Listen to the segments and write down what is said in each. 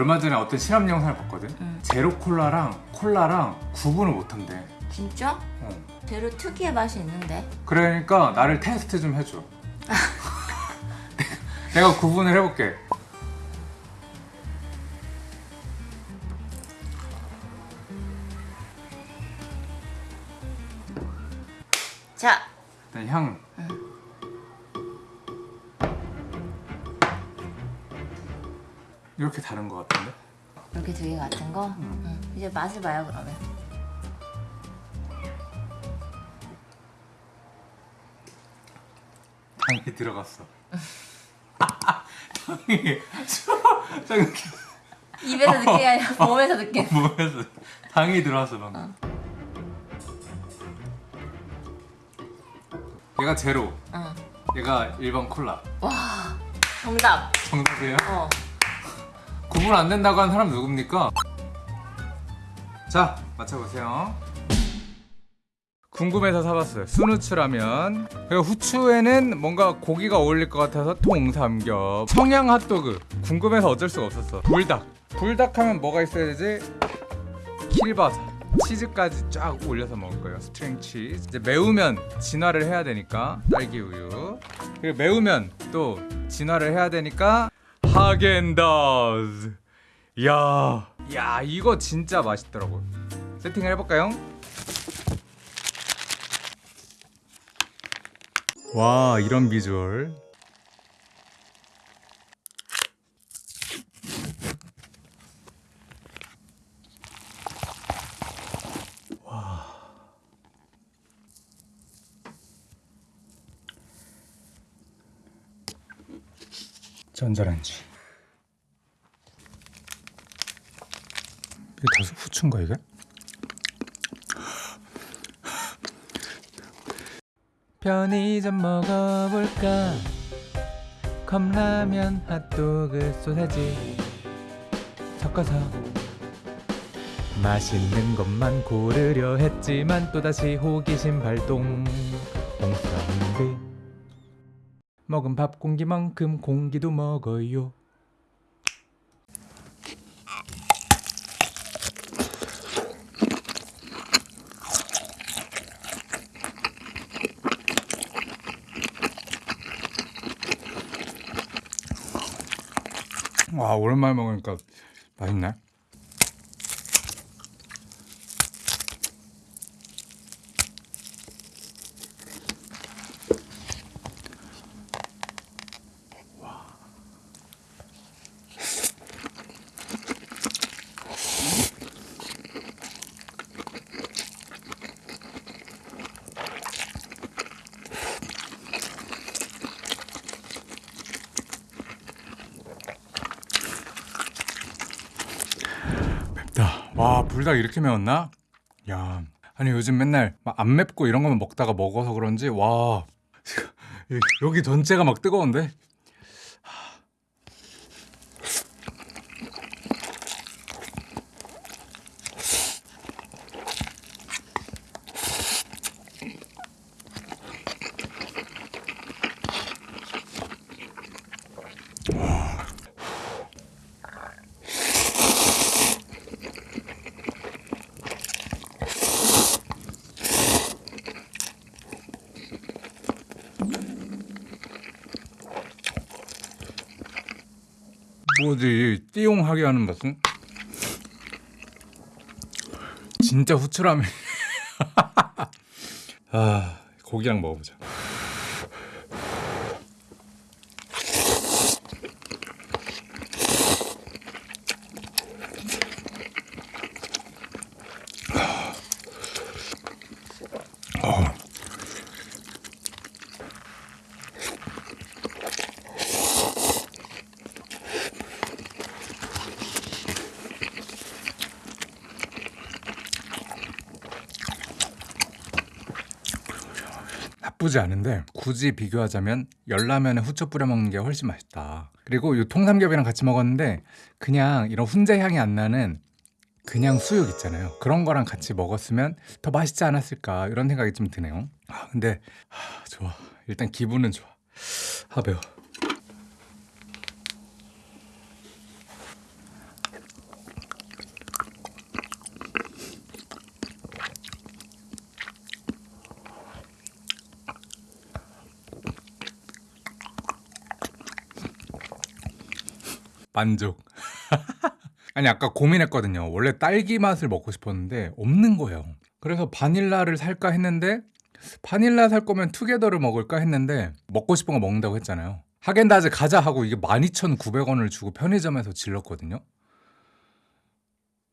얼마 전에 어떤 실험 영상을 봤거든? 응. 제로 콜라랑 콜라랑 구분을 못한대. 진짜? 어. 제로 특유의 맛이 있는데? 그러니까 나를 테스트 좀 해줘. 내가 구분을 해볼게. 자. 일단 향 이렇게 다른 것 같은데? 이렇게 두 개 같은 거? 음. 응. 이제 맛을 봐요 그러면 당이 들어갔어 당이 입에서 느끼는 게 아니라 몸에서 느끼는 몸에서 당이 들어왔어 방금 얘가 제로 응. 얘가 일반 콜라 와 정답 정답이에요? 어. 구분 안 된다고 하는 사람 누굽니까? 자 맞춰보세요. 궁금해서 사봤어요. 순후추라면. 그리고 후추에는 뭔가 고기가 어울릴 것 같아서 통삼겹. 청양 핫도그. 궁금해서 어쩔 수가 없었어. 불닭. 불닭 하면 뭐가 있어야 되지? 킬바사 치즈까지 쫙 올려서 먹을 거예요. string 치즈. 이제 매우면 진화를 해야 되니까. 딸기 우유. 그리고 매우면 또 진화를 해야 되니까 하겐다즈 야, 야 이거 진짜 맛있더라고. 세팅을 해볼까요? 와 이런 비주얼. 전자레인지 다 후추인가 이게? 편의점 먹어볼까? 컵라면 핫도그 소세지 섞어서 맛있는 것만 고르려 했지만 또다시 호기심 발동 홍사운드 먹은 밥 공기만큼 공기도 먹어요 와 오랜만에 먹으니까 맛있네 와 불닭 이렇게 매웠나? 야 아니 요즘 맨날 막안 맵고 이런 거만 먹다가 먹어서 그런지 와 여기 전체가 막 뜨거운데? 뭐지? 띠용하게 하는 맛은? 진짜 후추라면. 아 고기랑 먹어보자 나쁘지 않은데 굳이 비교하자면 열라면에 후추 뿌려 먹는 게 훨씬 맛있다. 그리고 이 통삼겹이랑 같이 먹었는데 그냥 이런 훈제 향이 안 나는 그냥 수육 있잖아요. 그런 거랑 같이 먹었으면 더 맛있지 않았을까 이런 생각이 좀 드네요. 아, 근데 하, 좋아. 일단 기분은 좋아. 아 매워. 만족. 아니 아까 고민했거든요. 원래 딸기 맛을 먹고 싶었는데 없는 거예요. 그래서 바닐라를 살까 했는데 바닐라 살 거면 투게더를 먹을까 했는데 먹고 싶은 거 먹는다고 했잖아요. 하겐다즈 가자 하고 이게 12,900원을 주고 편의점에서 질렀거든요.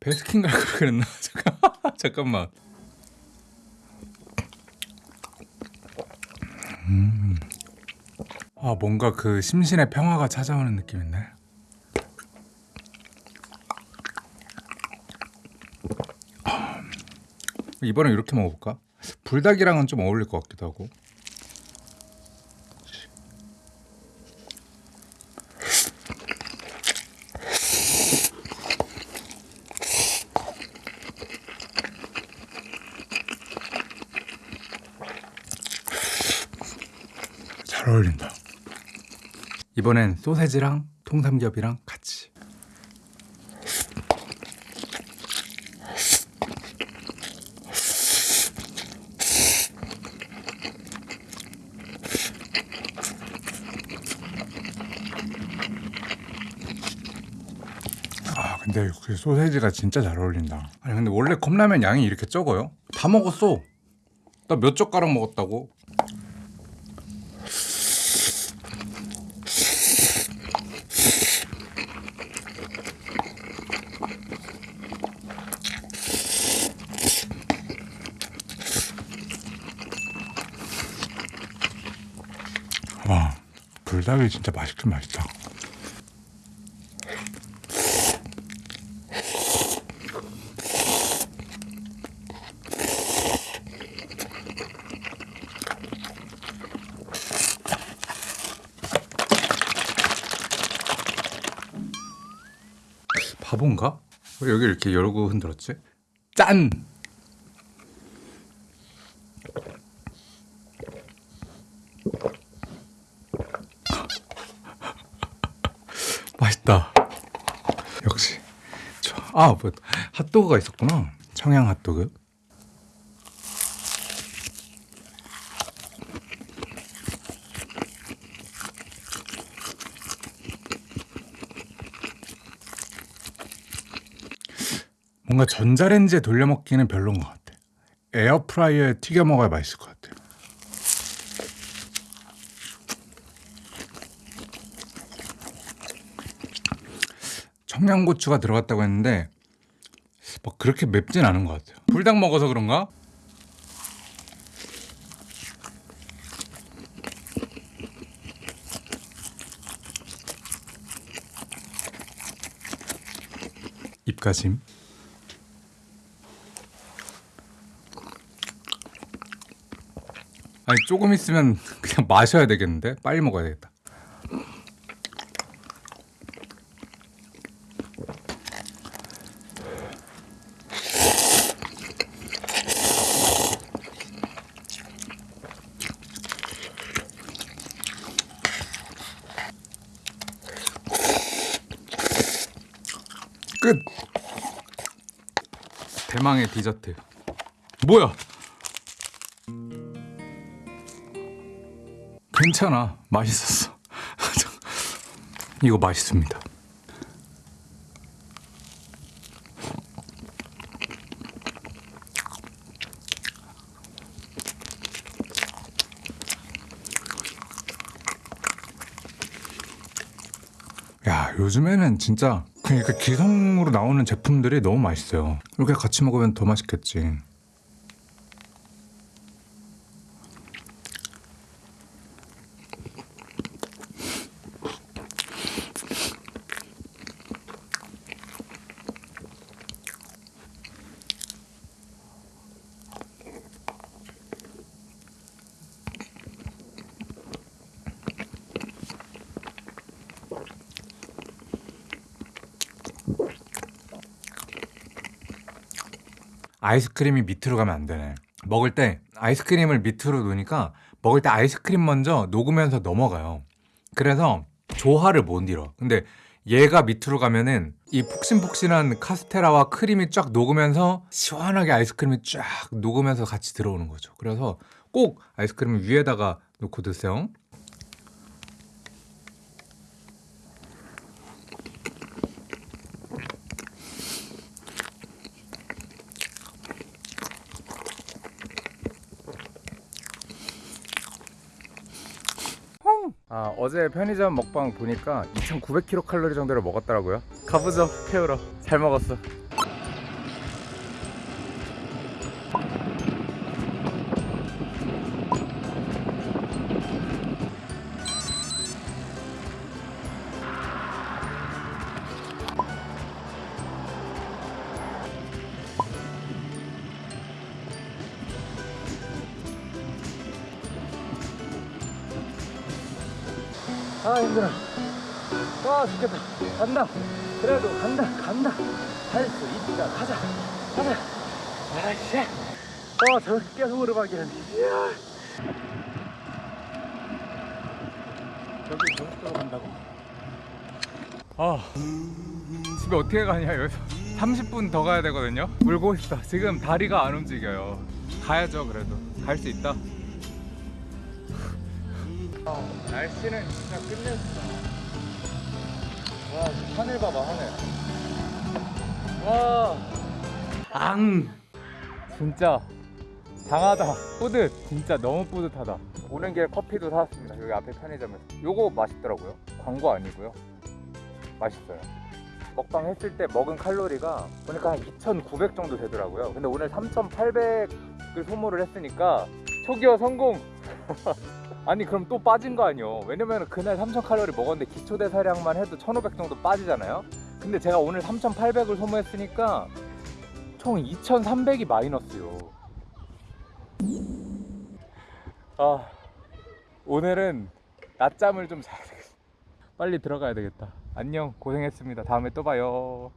베스킨 갈걸 그랬나? 잠깐, 잠깐만. 음. 아 뭔가 그 심신의 평화가 찾아오는 느낌인데. 이번엔 이렇게 먹어볼까? 불닭이랑은 좀 어울릴 것 같기도 하고. 잘 어울린다. 이번엔 소세지랑 통삼겹이랑 같이. 아 근데 그 소세지가 진짜 잘 어울린다. 아니 근데 원래 컵라면 양이 이렇게 적어요? 다 먹었어. 나 몇 젓가락 먹었다고? 와 불닭이 진짜 맛있긴 맛있다. 바본가? 왜 여기 이렇게 열고 흔들었지? 짠! 맛있다. 역시. 아, 뭐 핫도그가 있었구나. 청양 핫도그. 뭔가 전자레인지에 돌려 먹기는 별로인 것 같아. 에어프라이어에 튀겨 먹어야 맛있을 것 같아. 청양고추가 들어갔다고 했는데 뭐 그렇게 맵진 않은 것 같아요. 불닭 먹어서 그런가? 입가심. 아니 조금 있으면 그냥 마셔야 되겠는데 빨리 먹어야 되겠다. 끝. 대망의 디저트. 뭐야? 괜찮아. 맛있었어. 이거 맛있습니다. 야, 요즘에는 진짜 그러니까 기성으로 나오는 제품들이 너무 맛있어요. 이렇게 같이 먹으면 더 맛있겠지. 아이스크림이 밑으로 가면 안 되네. 먹을 때 아이스크림을 밑으로 놓으니까 먹을 때 아이스크림 먼저 녹으면서 넘어가요. 그래서 조화를 못 이뤄. 근데 얘가 밑으로 가면은 이 폭신폭신한 카스테라와 크림이 쫙 녹으면서 시원하게 아이스크림이 쫙 녹으면서 같이 들어오는 거죠. 그래서 꼭 아이스크림을 위에다가 놓고 드세요. 아 어제 편의점 먹방 보니까 2,900kcal 정도를 먹었더라고요. 가보죠 태우러. 잘 먹었어. 아 힘들어. 와 죽겠다. 간다. 그래도 간다 간다. 할 수 있다. 가자 가자. 아이씨. 와 저렇게 계속 오르막이라니. 이야. 여기 저쪽으로 간다고? 아 집에 어떻게 가냐 여기서 30분 더 가야 되거든요 울고 있다 지금 다리가 안 움직여요 가야죠 그래도 갈 수 있다 아, 날씨는 진짜 끝냈어 와 하늘 봐봐 하늘. 와앙 진짜 장하다. 뿌듯. 진짜 너무 뿌듯하다. 오는 길에 커피도 사왔습니다. 여기 앞에 편의점에서. 요거 맛있더라고요. 광고 아니고요. 맛있어요. 먹방 했을 때 먹은 칼로리가 보니까 한 2,900 정도 되더라고요. 근데 오늘 3,800을 소모를 했으니까 초기화 성공 아니 그럼 또 빠진 거 아니요 왜냐면 그날 3,000칼로리 먹었는데 기초대사량만 해도 1,500 정도 빠지잖아요? 근데 제가 오늘 3,800을 소모했으니까 총 2,300이 마이너스요. 아 오늘은 낮잠을 좀 자야 되겠어 빨리 들어가야 되겠다. 안녕. 고생했습니다. 다음에 또 봐요